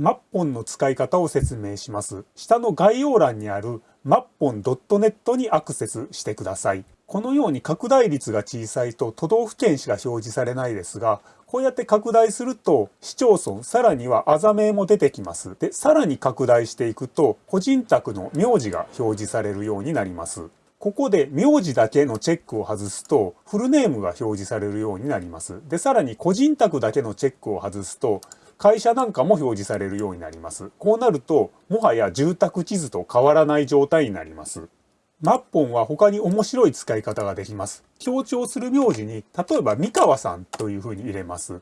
マッポンの使い方を説明します。下の概要欄にあるマッポン .net にアクセスしてください。このように拡大率が小さいと都道府県しか表示されないですが、こうやって拡大すると市町村、さらにはあざ名も出てきます。で、さらに拡大していくと個人宅の名字が表示されるようになります。ここで名字だけのチェックを外すとフルネームが表示されるようになります。で、さらに個人宅だけのチェックを外すと会社なんかも表示されるようになります。こうなると、もはや住宅地図と変わらない状態になります。マッポンは他に面白い使い方ができます。強調する名字に、例えば三河さんというふうに入れます。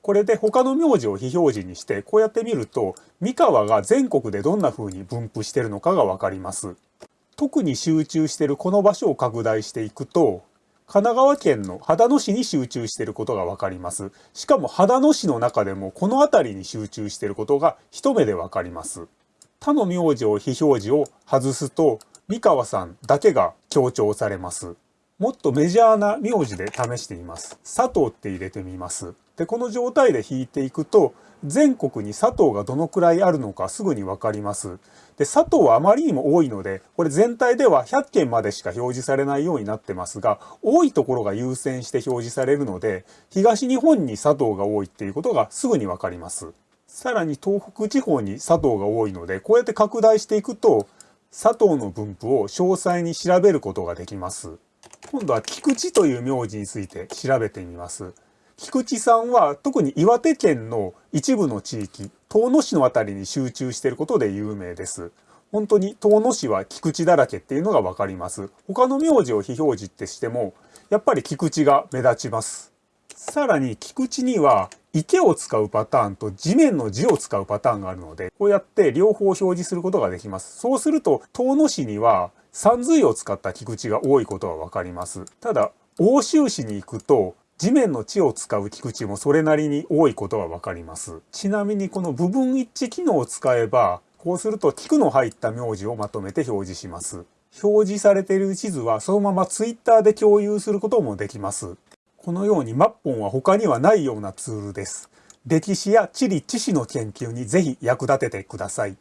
これで他の名字を非表示にして、こうやって見ると、三河が全国でどんな風に分布してるのかがわかります。特に集中しているこの場所を拡大していくと、神奈川県の秦野市に集中していることがわかります。しかも秦野市の中でもこの辺りに集中していることが一目でわかります。他の名字を非表示を外すと、三河さんだけが強調されます。もっとメジャーな名字で試してみます。佐藤って入れてみます。で、この状態で引いていくと、全国に佐藤がどのくらいあるのかすぐにわかります。で、佐藤はあまりにも多いので、これ全体では100件までしか表示されないようになってますが、多いところが優先して表示されるので、東日本に佐藤が多いっていうことがすぐにわかります。さらに東北地方に佐藤が多いので、こうやって拡大していくと、佐藤の分布を詳細に調べることができます。今度は菊池という名字について調べてみます。菊池さんは特に岩手県の一部の地域、遠野市の辺りに集中していることで有名です。本当に遠野市は菊池だらけっていうのがわかります。他の名字を非表示ってしても、やっぱり菊池が目立ちます。さらに菊池には池を使うパターンと地面の字を使うパターンがあるので、こうやって両方表示することができます。そうすると、遠野市には山水を使った菊池が多いことがわかります。ただ、欧州市に行くと地面の地を使う菊池もそれなりに多いことがわかります。ちなみにこの部分一致機能を使えば、こうすると菊の入った名字をまとめて表示します。表示されている地図はそのまま Twitter で共有することもできます。このようにマッポンは他にはないようなツールです。歴史や地理知識の研究にぜひ役立ててください。